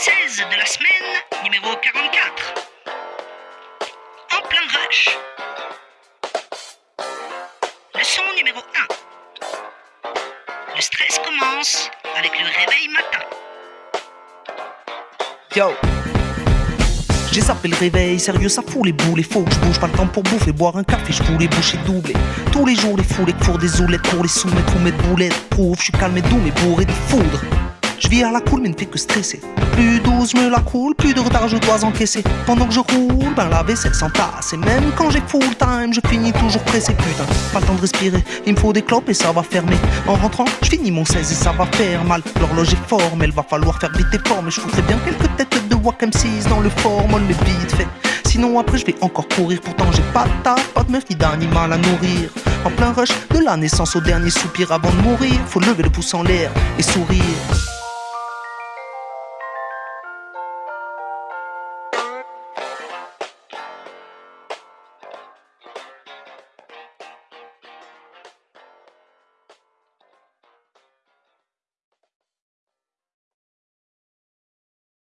13 de la semaine, numéro 44. En plein rush. Leçon numéro 1. Le stress commence avec le réveil matin. Yo j'ai zappé le réveil, sérieux ça fout les boules, faut que je bouge pas le temps pour bouffer, boire un café, je voulais boucher doublé. Tous les jours les fous, les cours des oulettes pour les soumettre ou mettre boulettes, prouve, je suis calme et doux mais bourré de foudre. Je vis à la cool mais ne fais que stresser. Plus douce, me la coule, plus de retard je dois encaisser. Pendant que je roule, ben la vaisselle s'entasse. Et même quand j'ai full time, je finis toujours pressé. Putain, pas le temps de respirer, il me faut des clopes et ça va fermer. En rentrant, je finis mon 16 et ça va faire mal. L'horloge est fort, mais il va falloir faire vite et fort. Mais je foutrais bien quelques têtes de Wack M6 dans le formol, mais vite fait. Sinon après je vais encore courir, pourtant j'ai pas de taf, pas de meuf ni d'animal à nourrir. En plein rush, de la naissance au dernier soupir avant de mourir, faut lever le pouce en l'air et sourire.